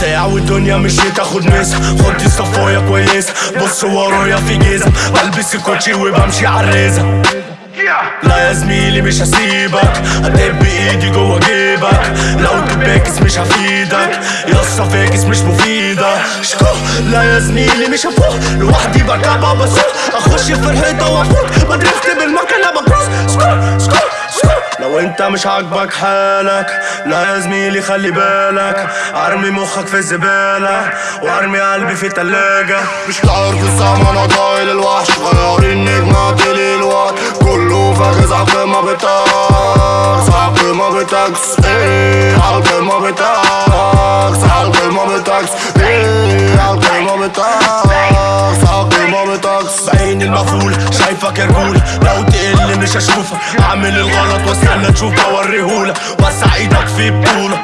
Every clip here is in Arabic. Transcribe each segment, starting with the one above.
ساعة والدنيا مش تاخد مسا خدي صفايا كويسة. بص ورايا في جيزة. بلبس الكوتشي وبمشي عالريزة لا يا زميلي مش هسيبك. هدب ايدي جوه جيبك. لو تباكس مش هفيدك. يسطا فاكس مش مفيدة. شكو. لا يا زميلي مش هفوق. لوحدي بركبها بسوق اخش في الحيطة وافوت مش عاجبك حالك. لا يا زميلي خلي بالك. أرمي مخك في الزبالة وأرمي قلبي في التلاجة. مش عارف الزمن أنا طايل الوحش. غير النجمة دي الوقت كله فاكس عقل ما بتاكس ما بتاكس إيه عقل ما بتاكس ما بتاكس إيه عقل ما بتاكس ما بتاكس بعين المفول شايفك تقل مش هشوفك. اعمل الغلط واستنى تشوف اوريهولك وسع إيدك في بطولة.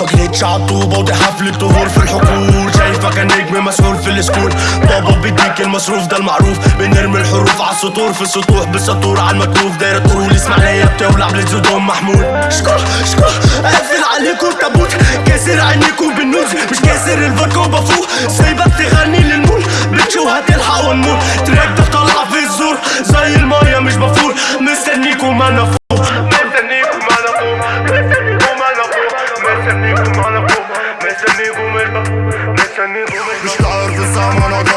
مجلتش عالطوبة ودي حفلة ظهور في الحقول. شايفك نجم مسؤول في السكول. بابا بيديك المصروف ده المعروف. بنرمي الحروف على السطور. في السطوح بالسطور على المكتوف دايرة تقول اسماعيلية بتولع بلزدهم محمود. شكو شكو قافل عليكم التابوت كاسر عينيكم بالنوز مش كاسر الفودكا وبفوق سايبك تغني للمول. بتش وهتلحق ونموت. تراك ده طالع في الزور. زي المايه مش تعرف الزمن